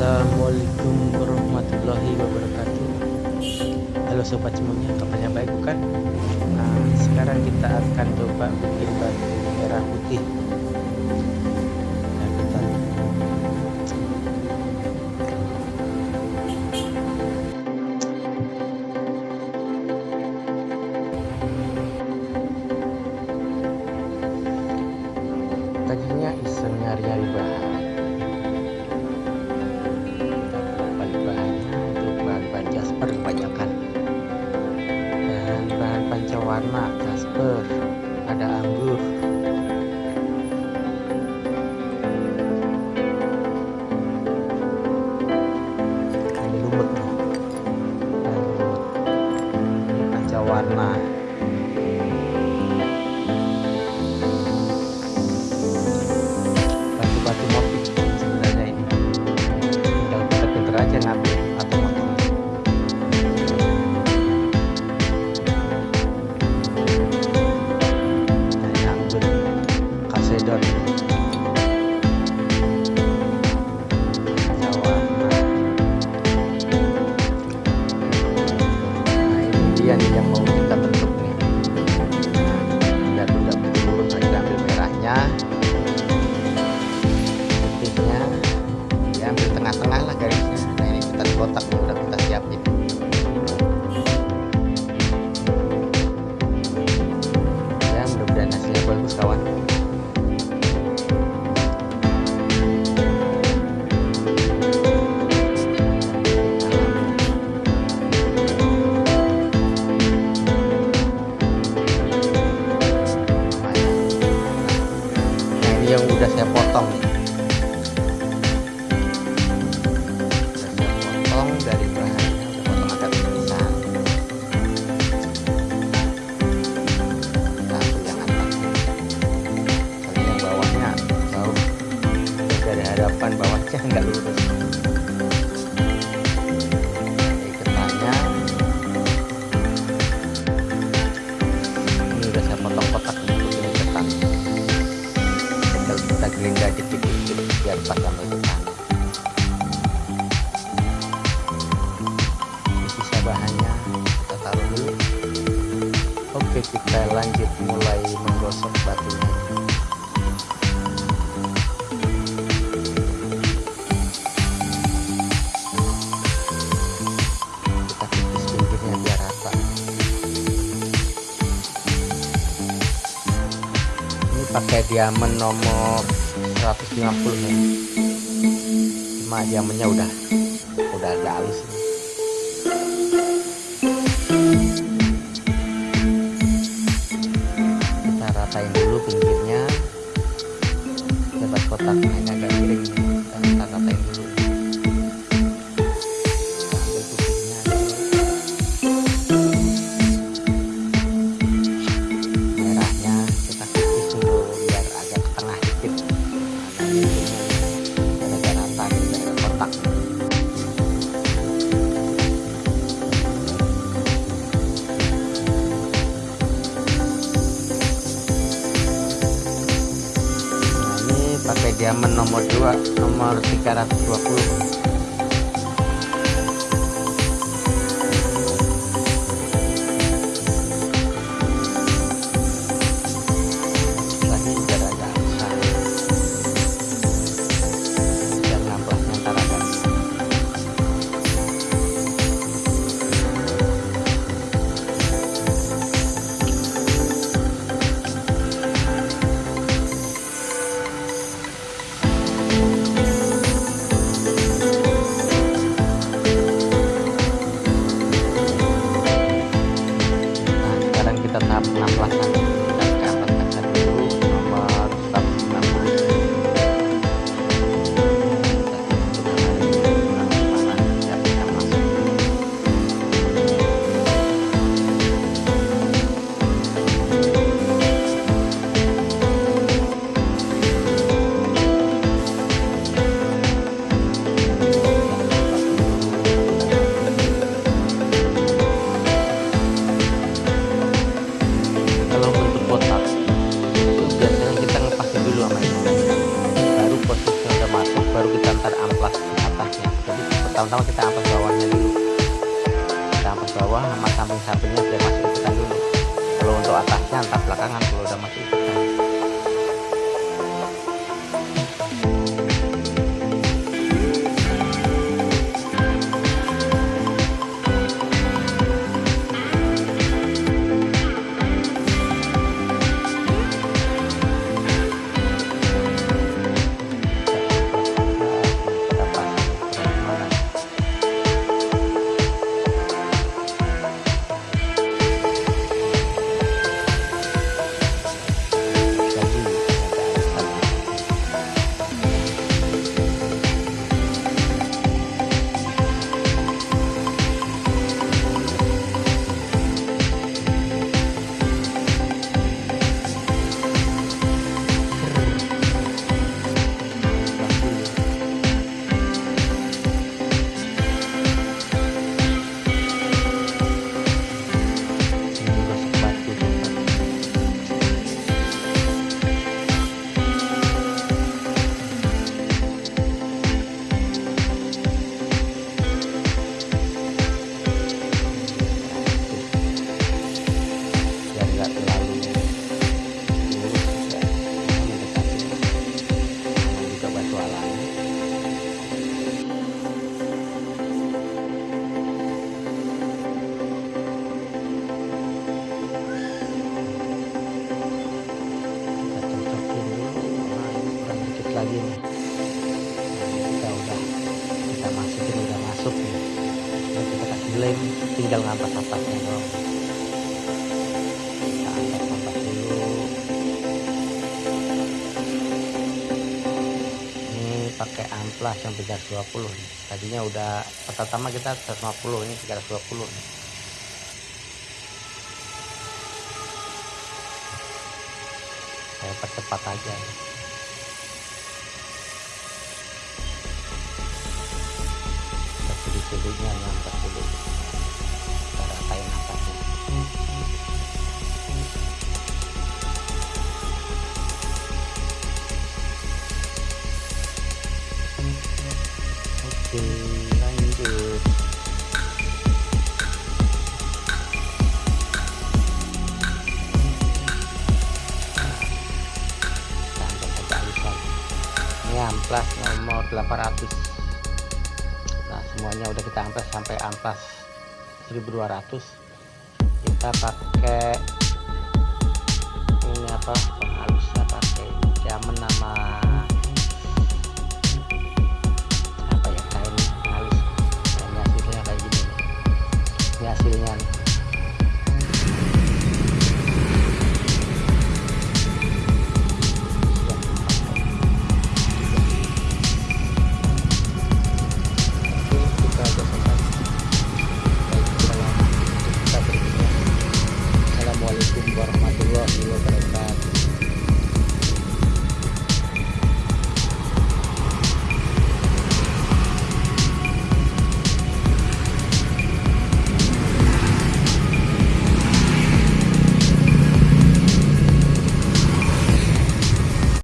Assalamualaikum warahmatullahi wabarakatuh Halo sobat semuanya, kabarnya baik bukan? Nah, sekarang kita akan coba bikin batu merah putih pancawarna jasper ada nih yang mau hadapan bawahnya nggak lurus iketannya ini udah saya potong kotak untuk ini iketan tinggal kita gelinda dikit-dikit biar pas sama ini sisa bahannya kita taruh dulu. Oke kita lanjut mulai menggosok batunya diamond nomor 150 nih. Cuma diamondnya udah udah agak halus nih. kita ratain dulu pinggirnya dapat kotaknya diamond nomor 2 nomor 320 бесплатно. Pertama-tama kita amplas bawahnya dulu. Kita amplas bawah sama samping-sampingnya biar masuk ikutan dulu. Kalau untuk atasnya antar belakangan kalau udah masuk ikutan lem tinggal ngampas atasnya doang. Kita angkat ampas dulu. Ini pakai amplas yang 320 nih. Tadinya udah pertama kita 150 ini 320 nih. Saya percepat aja. Ya. kita sulit-sulitnya amplas nomor 800. Nah, semuanya udah kita amplas sampai amplas 1200. Kita pakai